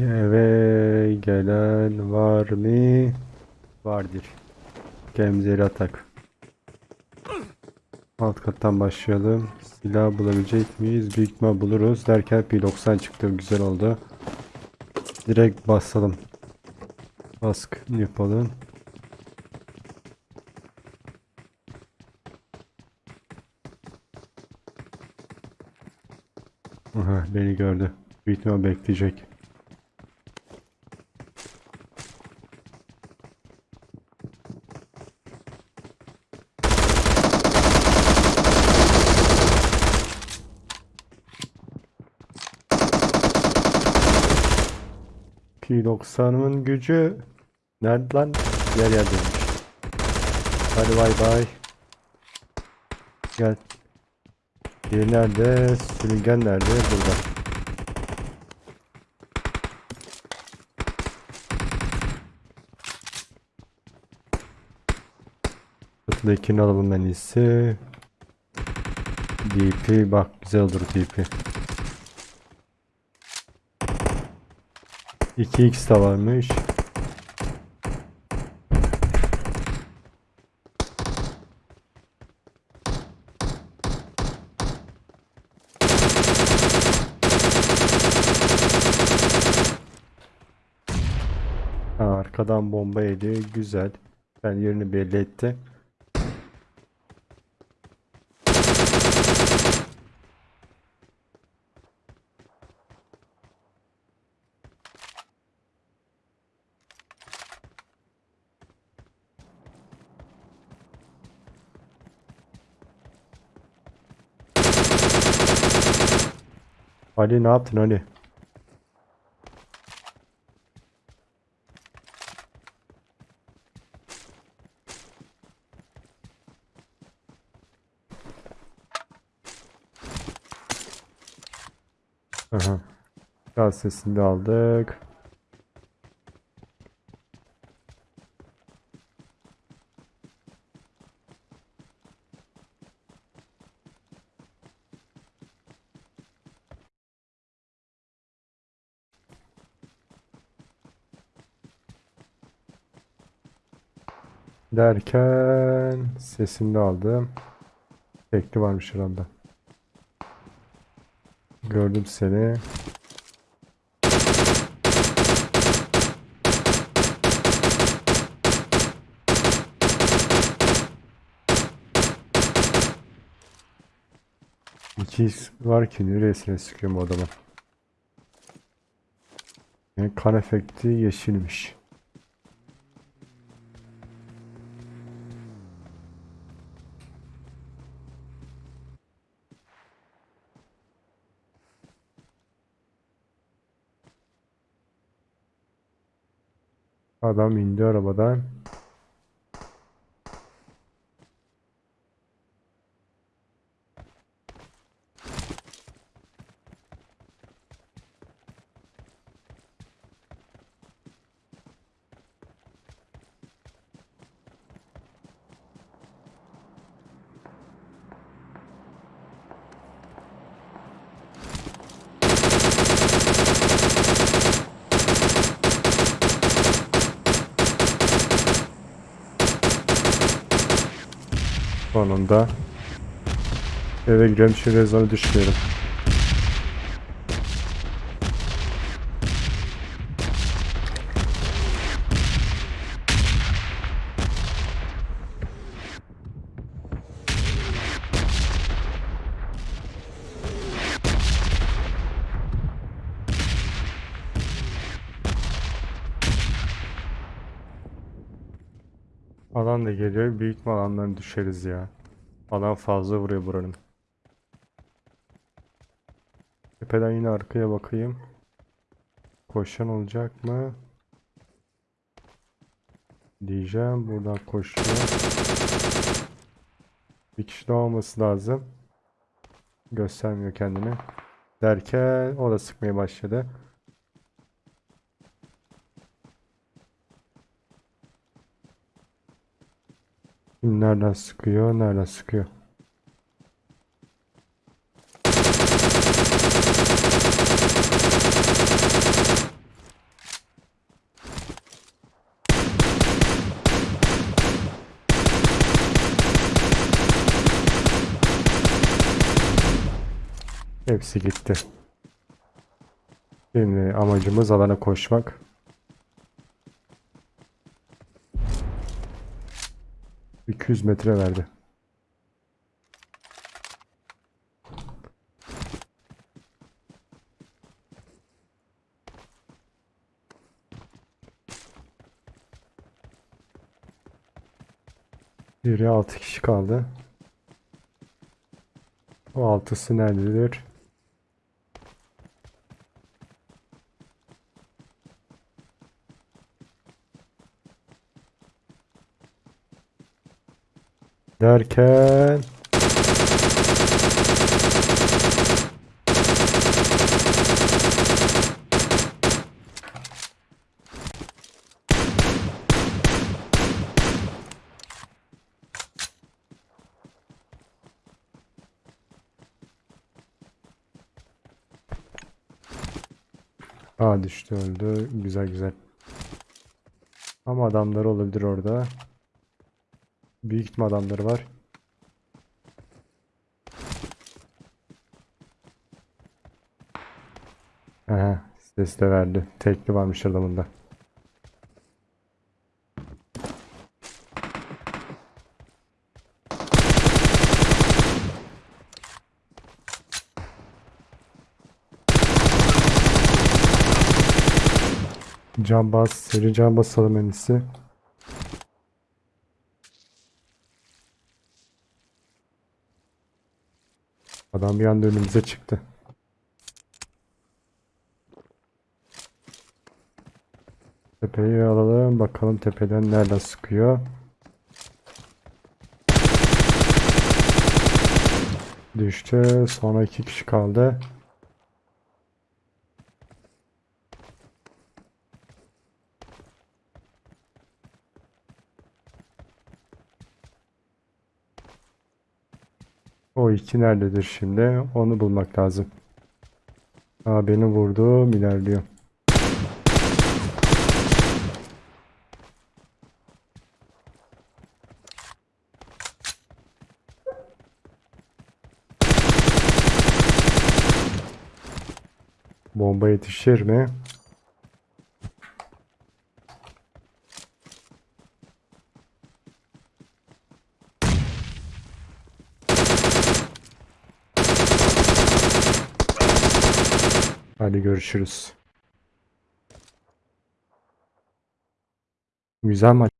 Eve gelen var mı? Vardır. Gemzeli atak. Alt kattan başlayalım. Silah bulabilecek miyiz? Büyük ihtimal buluruz. Derken P90 çıktı. Güzel oldu. Direkt basalım. Bask yapalım. Aha, beni gördü. Büyük ihtimal bekleyecek. P90'ın gücü nerede lan? Yer yerdeymiş. Hadi bay bay. Gel. Diğeri nerede? Sürüngen nerede? Burada. Kutuda alalım en iyisi. DP bak güzel olur DP. 2x de varmış. Ha, arkadan bomba yedi. Güzel. Ben yerini belli etti. Ali ne yaptın Ali? Aha. Gaz sesini de aldık. Derken sesini de aldım. Tekli varmış herhalde. Gördüm seni. İki var ki neresine sıkıyorum o adamı. Yani kan efekti yeşilmiş. Adam indi arabadan. Sonunda eve girelim şu rezonu düşmeyelim. Alan da geliyor. Büyük alandan düşeriz ya. Alan fazla vuruyor buranın. Tepeden yine arkaya bakayım. Koşan olacak mı? Diyeceğim. Buradan koşuyor. Bir kişi daha olması lazım. Göstermiyor kendini. Derken o da sıkmaya başladı. Nereden sıkıyor? Nereden sıkıyor? Hepsi gitti. Şimdi amacımız alana koşmak. ...200 metre verdi. Biri 6 kişi kaldı. O altısı nerededir? Derken Aa düştü öldü. Güzel güzel. Ama adamları olabilir orada. Büyük ihtimal adamları var. Aha, ses de verdi. Tekli varmış adamında. Can bas, seri can basalım en. Adam bir anda önümüze çıktı. Tepeyi alalım. Bakalım tepeden nereden sıkıyor. Düştü. Sonra iki kişi kaldı. O iki nerededir şimdi? Onu bulmak lazım. Aa beni vurdu. ilerliyor. Bomba yetişir mi? Hadi görüşürüz. Güzel maç.